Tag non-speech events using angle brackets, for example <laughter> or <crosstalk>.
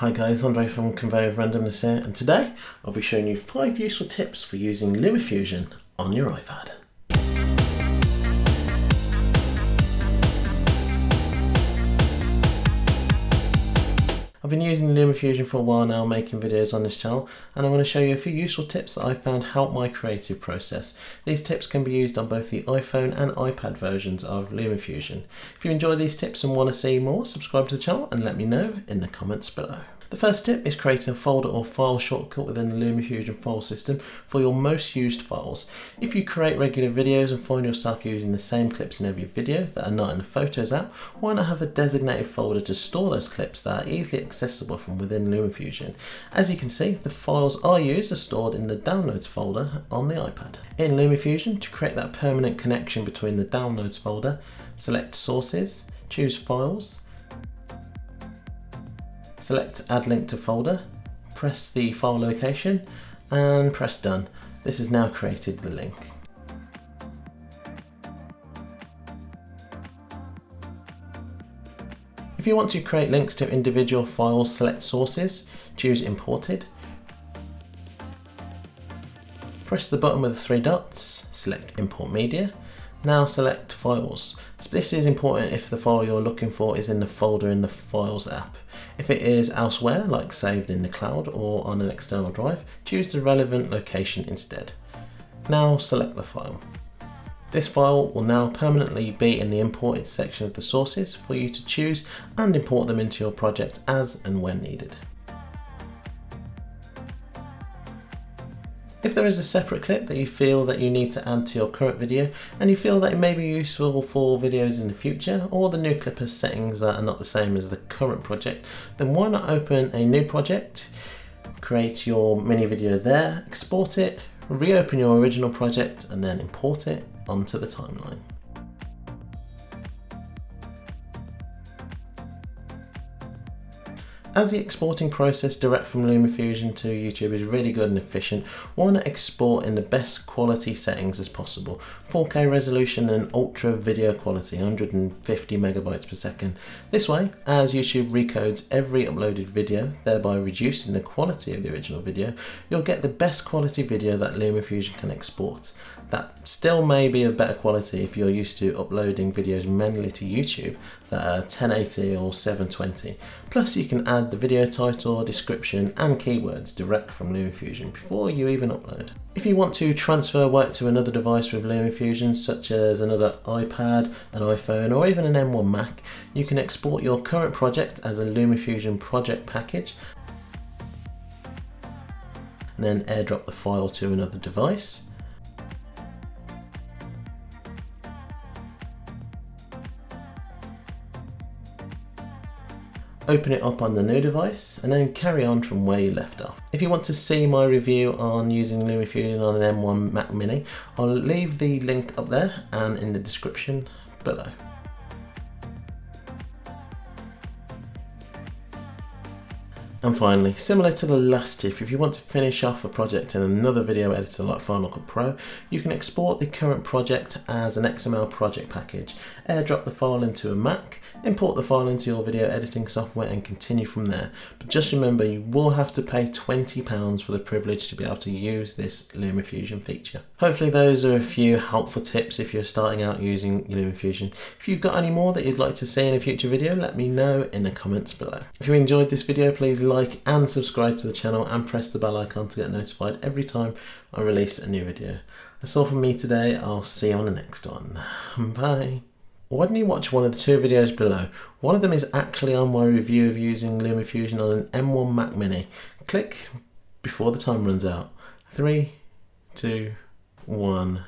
Hi guys, Andre from Conveyor of Randomness here, and today I'll be showing you 5 useful tips for using LumaFusion on your iPad. I've been using LumaFusion for a while now making videos on this channel and I want to show you a few useful tips that I found help my creative process. These tips can be used on both the iPhone and iPad versions of LumaFusion. If you enjoy these tips and want to see more, subscribe to the channel and let me know in the comments below. The first tip is creating a folder or file shortcut within the LumaFusion file system for your most used files. If you create regular videos and find yourself using the same clips in every video that are not in the Photos app, why not have a designated folder to store those clips that are easily accessible from within LumaFusion. As you can see, the files I use are stored in the Downloads folder on the iPad. In LumaFusion, to create that permanent connection between the Downloads folder, select Sources, choose Files, Select add link to folder, press the file location and press done. This has now created the link. If you want to create links to individual files, select sources, choose imported, press the button with the three dots, select import media, now select files. So this is important if the file you're looking for is in the folder in the files app. If it is elsewhere, like saved in the cloud or on an external drive, choose the relevant location instead. Now select the file. This file will now permanently be in the imported section of the sources for you to choose and import them into your project as and when needed. If there is a separate clip that you feel that you need to add to your current video and you feel that it may be useful for videos in the future or the new clip has settings that are not the same as the current project, then why not open a new project, create your mini video there, export it, reopen your original project and then import it onto the timeline. As the exporting process direct from LumaFusion to YouTube is really good and efficient, want to export in the best quality settings as possible? 4K resolution and ultra video quality, 150 megabytes per second. This way, as YouTube recodes every uploaded video, thereby reducing the quality of the original video, you'll get the best quality video that LumaFusion can export. That still may be of better quality if you're used to uploading videos manually to YouTube that are 1080 or 720. Plus you can add the video title, description and keywords direct from LumaFusion before you even upload. If you want to transfer work to another device with LumaFusion such as another iPad, an iPhone or even an M1 Mac, you can export your current project as a LumaFusion project package and then airdrop the file to another device open it up on the new device and then carry on from where you left off. If you want to see my review on using LumaFusion on an M1 Mac Mini, I'll leave the link up there and in the description below. And finally, similar to the last tip, if you want to finish off a project in another video editor like Final Cut Pro, you can export the current project as an XML project package, airdrop the file into a Mac, import the file into your video editing software and continue from there. But just remember you will have to pay £20 for the privilege to be able to use this LumaFusion feature. Hopefully those are a few helpful tips if you're starting out using LumaFusion. If you've got any more that you'd like to see in a future video, let me know in the comments below. If you enjoyed this video, please like and subscribe to the channel and press the bell icon to get notified every time I release a new video. That's all from me today. I'll see you on the next one. <laughs> Bye. Why don't you watch one of the two videos below? One of them is actually on my review of using LumaFusion on an M1 Mac Mini. Click before the time runs out. Three, two, one.